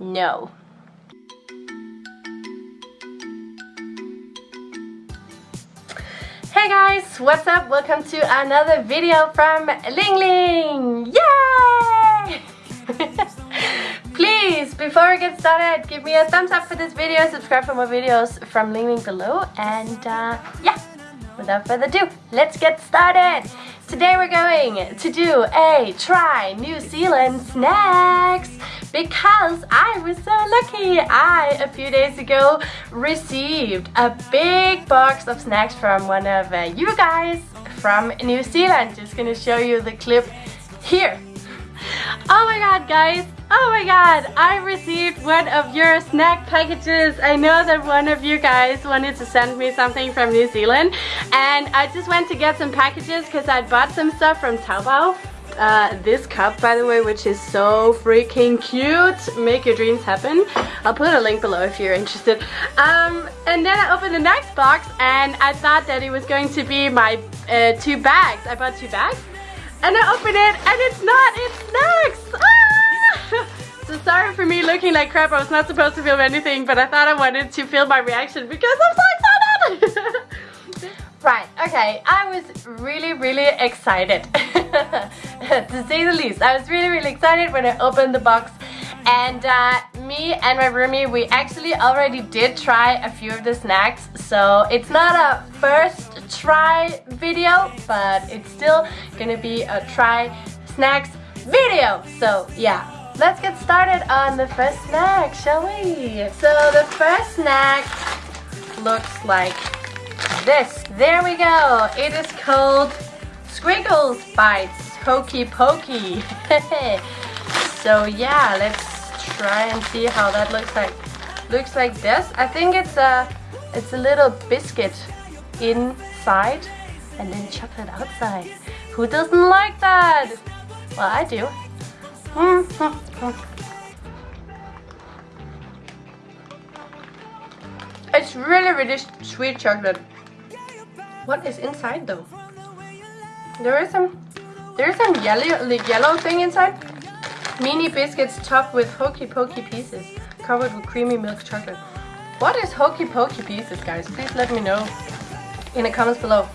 No. Hey guys, what's up? Welcome to another video from Ling Ling! Yay! Please, before we get started, give me a thumbs up for this video, subscribe for more videos from Ling Ling below, and uh, yeah, without further ado, let's get started! Today we're going to do a try New Zealand snacks because I was so lucky. I, a few days ago, received a big box of snacks from one of uh, you guys from New Zealand. Just gonna show you the clip here. Oh my god, guys. Oh my god, I received one of your snack packages. I know that one of you guys wanted to send me something from New Zealand and I just went to get some packages because I bought some stuff from Taobao. Uh, this cup by the way which is so freaking cute. Make your dreams happen. I'll put a link below if you're interested. Um, and then I opened the next box and I thought that it was going to be my uh, two bags. I bought two bags and I opened it and it's not. It's snacks! So sorry for me looking like crap. I was not supposed to film anything but I thought I wanted to film my reaction because I'm so excited. Right, okay, I was really, really excited, to say the least. I was really, really excited when I opened the box. And uh, me and my roomie, we actually already did try a few of the snacks, so it's not a first try video, but it's still gonna be a try snacks video. So yeah, let's get started on the first snack, shall we? So the first snack looks like this. There we go. It is called Squiggles Bites Hokey Pokey. so yeah, let's try and see how that looks like. Looks like this. I think it's a it's a little biscuit inside and then chocolate outside. Who doesn't like that? Well, I do. It's really, really sweet chocolate. What is inside though? There is some there is some yellow yellow thing inside. Mini biscuits topped with hokey pokey pieces, covered with creamy milk chocolate. What is hokey pokey pieces, guys? Please let me know in the comments below.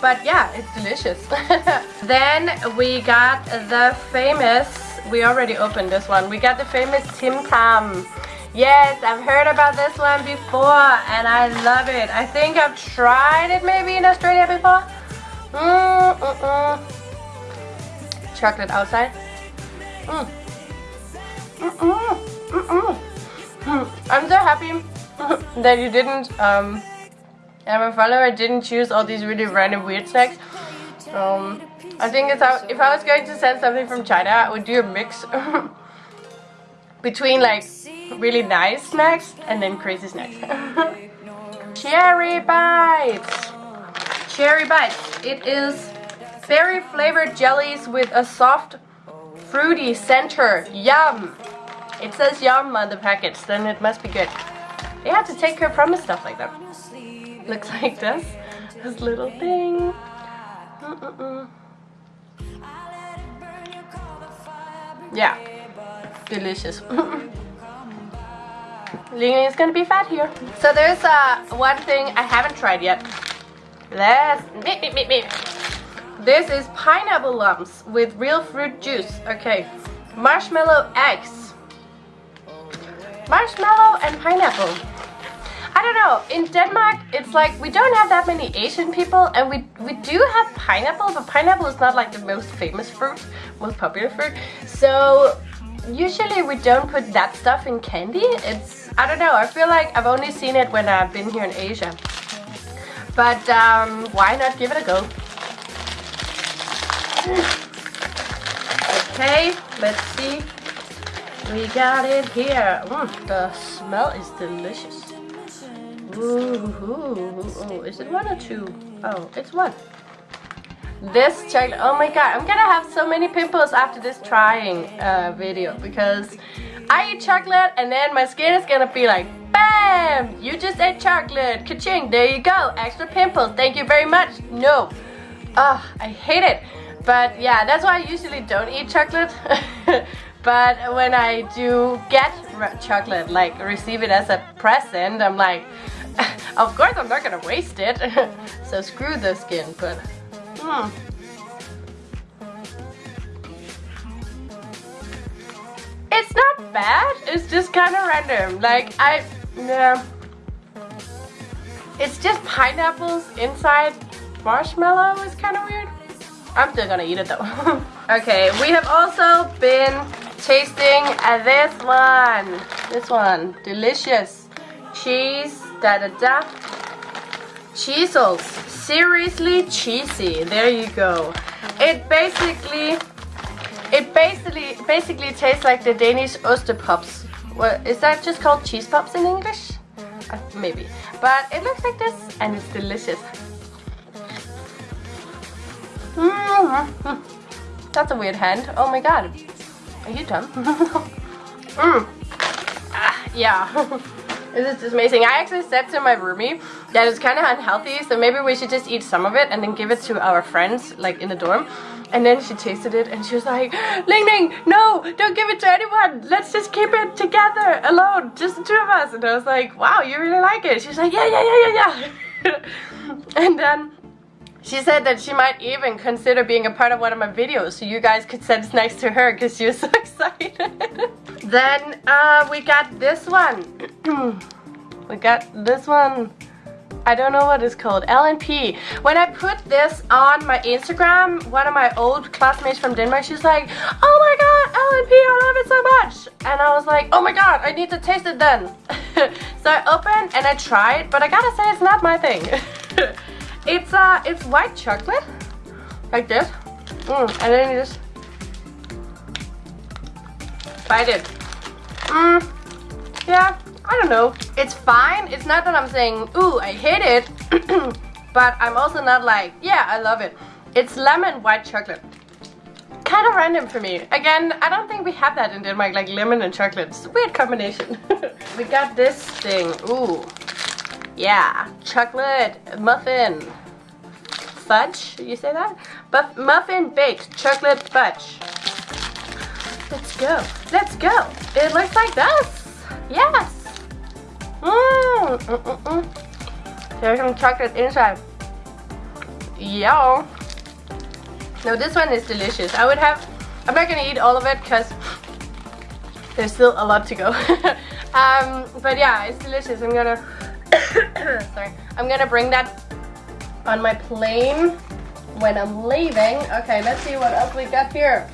But yeah, it's delicious. then we got the famous, we already opened this one, we got the famous Tim Tam. Yes, I've heard about this one before and I love it. I think I've tried it maybe in Australia before. Mm, mm, mm. Chocolate outside. Mm. I'm so happy that you didn't, um, and my follower didn't choose all these really random weird snacks. Um, I think it's how, if I was going to send something from China, I would do a mix between like really nice snacks and then crazy snacks. Cherry bites! Cherry bites. It is berry flavored jellies with a soft fruity center. Yum! It says yum on the package, then it must be good. They have to take care of promise stuff like that. Looks like this. This little thing. Mm -mm -mm. Yeah. Delicious. Ling is gonna be fat here. So there's uh, one thing I haven't tried yet. Let's. This is pineapple lumps with real fruit juice. Okay, marshmallow eggs. Marshmallow and pineapple. I don't know, in Denmark it's like we don't have that many Asian people and we, we do have pineapple, but pineapple is not like the most famous fruit, most popular fruit. So usually we don't put that stuff in candy. It's, I don't know, I feel like I've only seen it when I've been here in Asia. But um, why not give it a go? Okay, let's see. We got it here. Mm, the smell is delicious. Ooh, is it one or two? Oh, it's one. This chocolate, oh my god, I'm gonna have so many pimples after this trying uh, video because I eat chocolate and then my skin is gonna be like, BAM! You just ate chocolate, ka-ching, there you go, extra pimples, thank you very much. No, ah, oh, I hate it. But yeah, that's why I usually don't eat chocolate. but when I do get chocolate, like receive it as a present, I'm like, of course I'm not gonna waste it. so screw the skin, but hmm. It's not bad, it's just kind of random. Like, I, yeah. It's just pineapples inside marshmallow is kind of weird. I'm still gonna eat it though. okay, we have also been tasting this one. This one, delicious. Cheese, da da da. Cheezels, seriously cheesy. There you go. It basically, it basically, basically tastes like the Danish Ostepops. What is that just called cheese pops in English? Uh, maybe. But it looks like this and it's delicious. Mm -hmm. That's a weird hand. Oh my god. Are you done? mm. ah, yeah. this is just amazing. I actually said to my roomie that it's kind of unhealthy, so maybe we should just eat some of it and then give it to our friends, like in the dorm. And then she tasted it and she was like, Ling Ling, no, don't give it to anyone. Let's just keep it together, alone, just the two of us. And I was like, wow, you really like it. She's like, yeah, yeah, yeah, yeah, yeah. and then she said that she might even consider being a part of one of my videos so you guys could send snacks to her because she was so excited. then uh, we got this one. we got this one. I don't know what it's called. L&P. When I put this on my Instagram, one of my old classmates from Denmark, she's like, Oh my god, L&P, I love it so much. And I was like, oh my god, I need to taste it then. so I opened and I tried, but I gotta say it's not my thing. It's uh, it's white chocolate, like this, mm, and then you just bite it. Mm, yeah, I don't know. It's fine. It's not that I'm saying, ooh, I hate it, but I'm also not like, yeah, I love it. It's lemon white chocolate. Kind of random for me. Again, I don't think we have that in Denmark, like lemon and chocolate. It's a weird combination. we got this thing. Ooh. Yeah, chocolate muffin. Fudge, you say that? Buff muffin baked chocolate fudge. Let's go. Let's go. It looks like this. Yes. Mmm. Mm -mm -mm. There's some chocolate inside. Yeah. No, this one is delicious. I would have, I'm not gonna eat all of it because there's still a lot to go. um, but yeah, it's delicious. I'm gonna sorry. I'm gonna bring that on my plane when i'm leaving. Okay let's see what else we got here.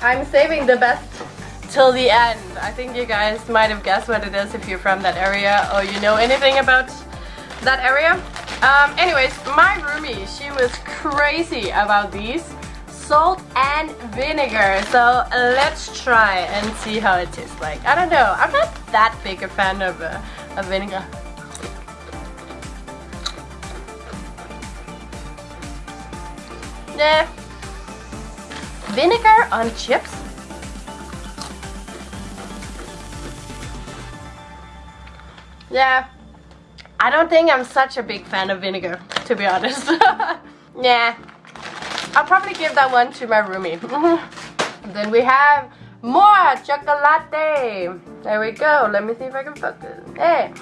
I'm saving the best till the end. I think you guys might have guessed what it is if you're from that area or you know anything about that area. Um, anyways my roomie she was crazy about these. Salt and vinegar. So let's try and see how it tastes like. I don't know. I'm not that big a fan of, uh, of vinegar Nah. Vinegar on chips? Yeah. I don't think I'm such a big fan of vinegar, to be honest. yeah. I'll probably give that one to my roomie. then we have more chocolate. There we go. Let me see if I can focus. Hey,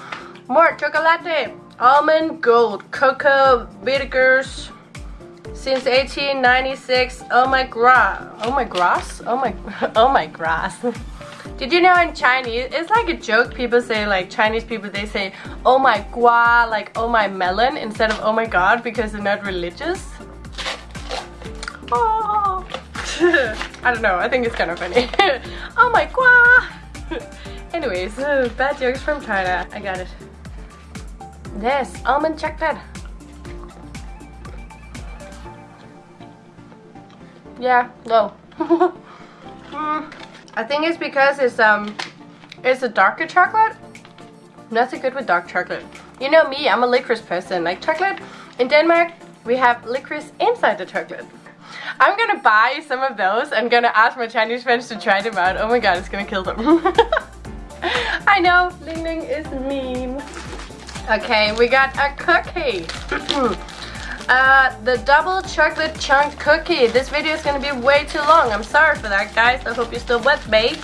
more chocolate. Almond gold, cocoa, vinegars, since 1896. Oh my grass. Oh my grass? Oh my, oh my grass. Did you know in Chinese, it's like a joke, people say like Chinese people, they say oh my gua, like oh my melon instead of oh my god because they're not religious. Oh. I don't know, I think it's kind of funny. oh my gua. Anyways, bad jokes from China, I got it. This, almond chocolate. Yeah, no. mm, I think it's because it's um it's a darker chocolate. Nothing good with dark chocolate. You know me, I'm a licorice person. Like chocolate, in Denmark, we have licorice inside the chocolate. I'm gonna buy some of those and gonna ask my Chinese friends to try them out. Oh my god, it's gonna kill them. I know, Ling Ling is mean. Okay, we got a cookie. Uh, the double chocolate chunk cookie. This video is to be way too long. I'm sorry for that, guys. I hope you're still with me.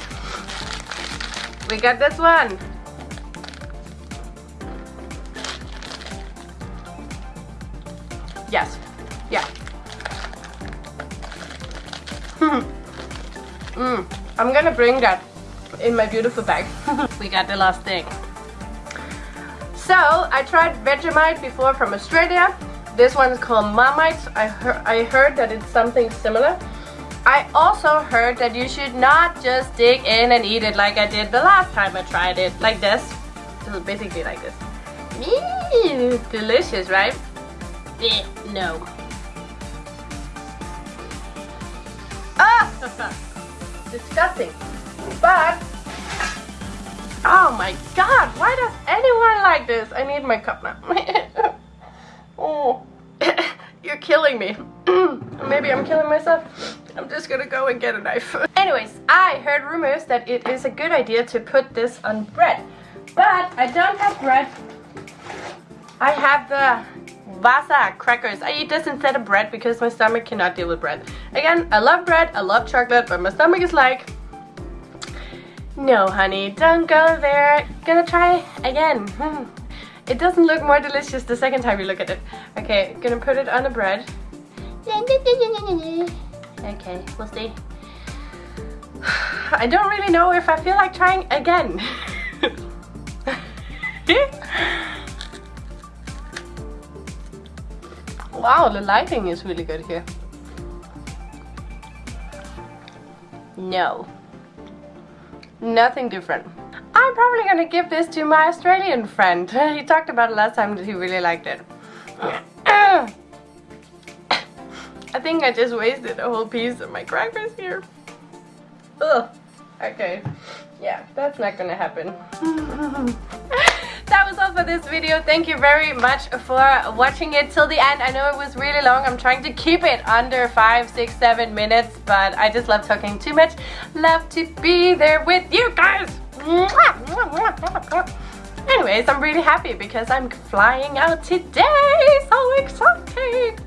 we got this one. Yes. Yeah. mm. I'm gonna bring that in my beautiful bag. we got the last thing. So, I tried Vegemite before from Australia. This one is called Marmite. I, heard I heard that it's something similar. I also heard that you should not just dig in and eat it like I did the last time I tried it. Like this. This basically like this. Eee, delicious, right? Eh, no. Ah! Disgusting. But, oh my god, why does anyone like this? I need my cup now. oh, you're killing me. Maybe I'm killing myself. I'm just gonna go and get a knife. Anyways, I heard rumors that it is a good idea to put this on bread. But I don't have bread. I have the Vasa crackers. I eat this instead of bread because my stomach cannot deal with bread. Again, I love bread, I love chocolate, but my stomach is like, no honey, don't go there. Gonna try again. Hmm. It doesn't look more delicious the second time you look at it. Okay, gonna put it on the bread. Okay, we'll see. I don't really know if I feel like trying again. Wow, the lighting is really good here. No. Nothing different. Probably gonna give this to my Australian friend. he talked about it last time he really liked it. I think I just wasted a whole piece of my crackers here. Ugh. Okay. Yeah, that's not gonna happen. that was all for this video. Thank you very much for watching it till the end. I know it was really long. I'm trying to keep it under five, six, seven minutes, but I just love talking too much. Love to be there with you guys. Anyways, I'm really happy because I'm flying out today. So exciting.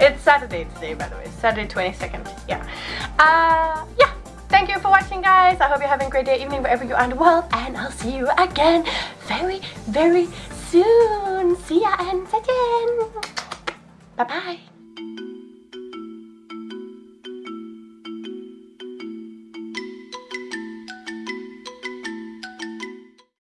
It's Saturday today, by the way. Saturday 22nd. Yeah. Uh, yeah. Thank you for watching guys. I hope you're having a great day, evening, wherever you are in the world. And I'll see you again very, very soon. See ya and 再见. Bye bye.